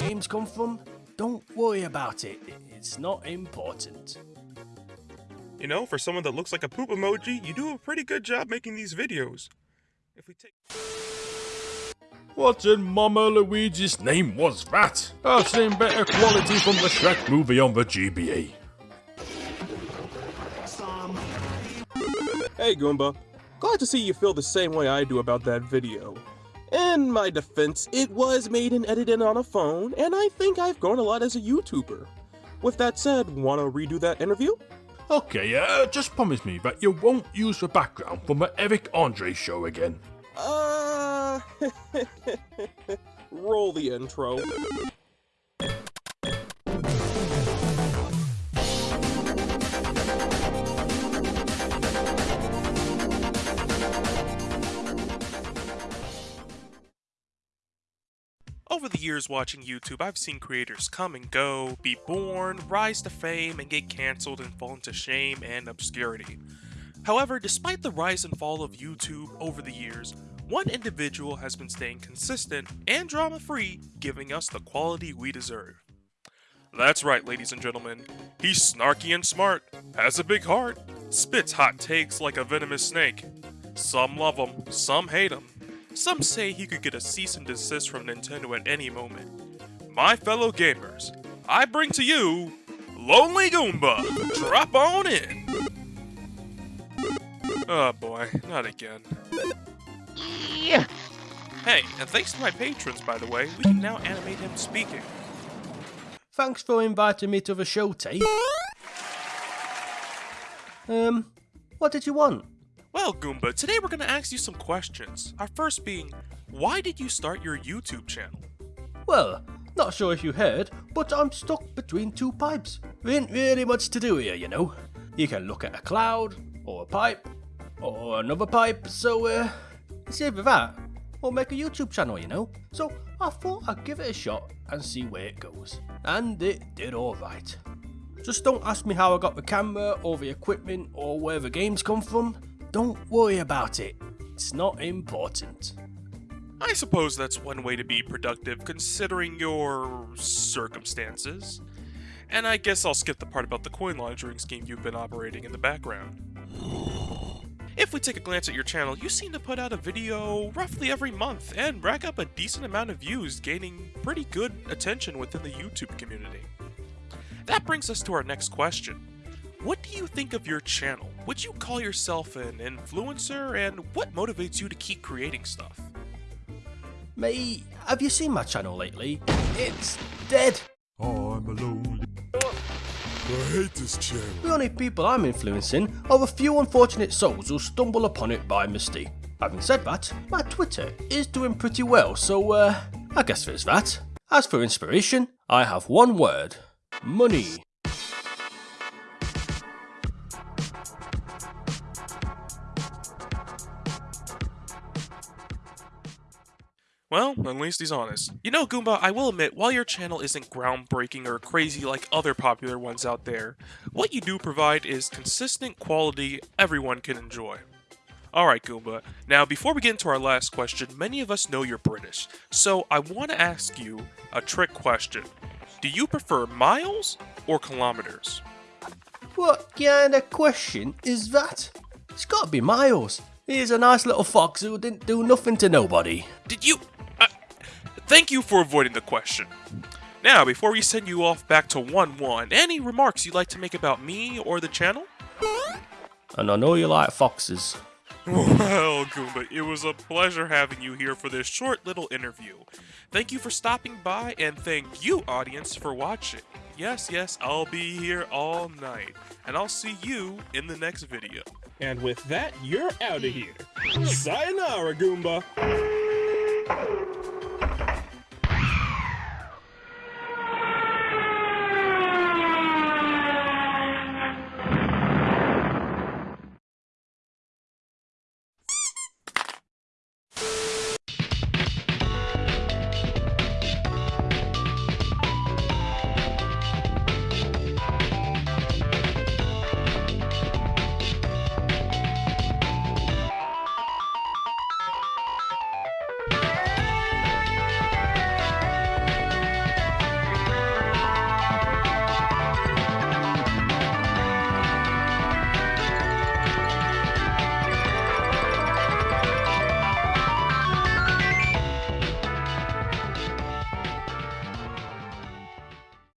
games come from, don't worry about it. It's not important. You know, for someone that looks like a poop emoji, you do a pretty good job making these videos. If we take What in Mama Luigi's name was that? I've seen better quality from the Shrek movie on the GBA. Hey Goomba, glad to see you feel the same way I do about that video. In my defense, it was made and edited on a phone, and I think I've grown a lot as a YouTuber. With that said, wanna redo that interview? Okay, uh, just promise me that you won't use the background from the Eric Andre show again. Uh, roll the intro. Over the years watching YouTube, I've seen creators come and go, be born, rise to fame, and get cancelled and fall into shame and obscurity. However, despite the rise and fall of YouTube over the years, one individual has been staying consistent and drama-free, giving us the quality we deserve. That's right, ladies and gentlemen. He's snarky and smart, has a big heart, spits hot takes like a venomous snake. Some love him, some hate him. Some say he could get a cease and desist from Nintendo at any moment. My fellow gamers, I bring to you Lonely Goomba. Drop on in. Oh boy, not again. Hey, and thanks to my patrons, by the way, we can now animate him speaking. Thanks for inviting me to the show, Tate. Um, what did you want? Well, Goomba, today we're going to ask you some questions. Our first being, why did you start your YouTube channel? Well, not sure if you heard, but I'm stuck between two pipes. There ain't really much to do here, you know. You can look at a cloud, or a pipe, or another pipe, so uh, it's either that, or make a YouTube channel, you know. So I thought I'd give it a shot and see where it goes. And it did alright. Just don't ask me how I got the camera, or the equipment, or where the games come from. Don't worry about it. It's not important. I suppose that's one way to be productive considering your circumstances. And I guess I'll skip the part about the coin laundering scheme you've been operating in the background. If we take a glance at your channel, you seem to put out a video roughly every month and rack up a decent amount of views, gaining pretty good attention within the YouTube community. That brings us to our next question. What do you think of your channel? Would you call yourself an influencer, and what motivates you to keep creating stuff? Mate, have you seen my channel lately? It's dead. Oh, I'm alone. I hate this channel. The only people I'm influencing are a few unfortunate souls who stumble upon it by mistake. Having said that, my Twitter is doing pretty well, so uh, I guess there's that. As for inspiration, I have one word. Money. Well, at least he's honest. You know, Goomba, I will admit, while your channel isn't groundbreaking or crazy like other popular ones out there, what you do provide is consistent quality everyone can enjoy. Alright, Goomba, now before we get into our last question, many of us know you're British, so I want to ask you a trick question. Do you prefer miles or kilometers? What kind of question is that? It's gotta be Miles. He's a nice little fox who didn't do nothing to nobody. Did you... Thank you for avoiding the question. Now, before we send you off back to 1-1, any remarks you'd like to make about me or the channel? And I know you like foxes. Well, Goomba, it was a pleasure having you here for this short little interview. Thank you for stopping by, and thank you, audience, for watching. Yes, yes, I'll be here all night, and I'll see you in the next video. And with that, you're out of here. Sayonara, Goomba!